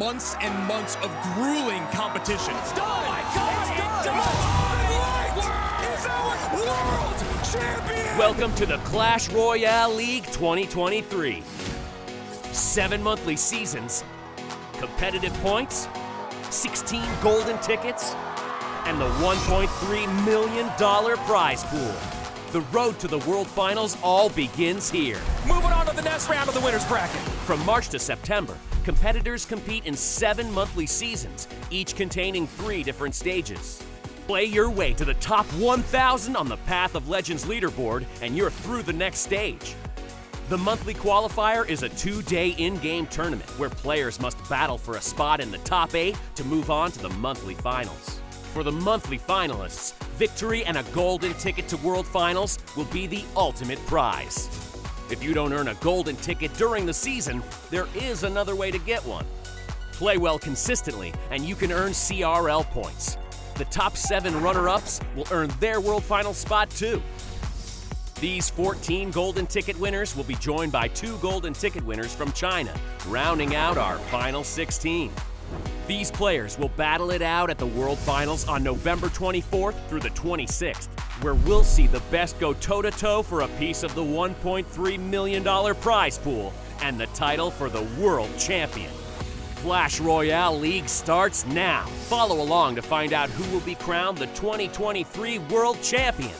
months and months of grueling competition. It's done! Oh my God! It's done! Is our world champion! Welcome to the Clash Royale League 2023. Seven monthly seasons, competitive points, 16 golden tickets, and the $1.3 million prize pool. The road to the World Finals all begins here. Moving on to the next round of the winner's bracket. From March to September, competitors compete in seven monthly seasons, each containing three different stages. Play your way to the top 1,000 on the Path of Legends leaderboard, and you're through the next stage. The monthly qualifier is a two day in game tournament where players must battle for a spot in the top eight to move on to the monthly finals. For the monthly finalists, victory and a golden ticket to World Finals will be the ultimate prize. If you don't earn a golden ticket during the season, there is another way to get one. Play well consistently, and you can earn CRL points. The top seven runner ups will earn their World Final spot too. These 14 golden ticket winners will be joined by two golden ticket winners from China, rounding out our final 16. These players will battle it out at the World Finals on November 24th through the 26th, where we'll see the best go toe to toe for a piece of the $1.3 million prize pool and the title for the World Champion. Clash Royale League starts now. Follow along to find out who will be crowned the 2023 World Champion.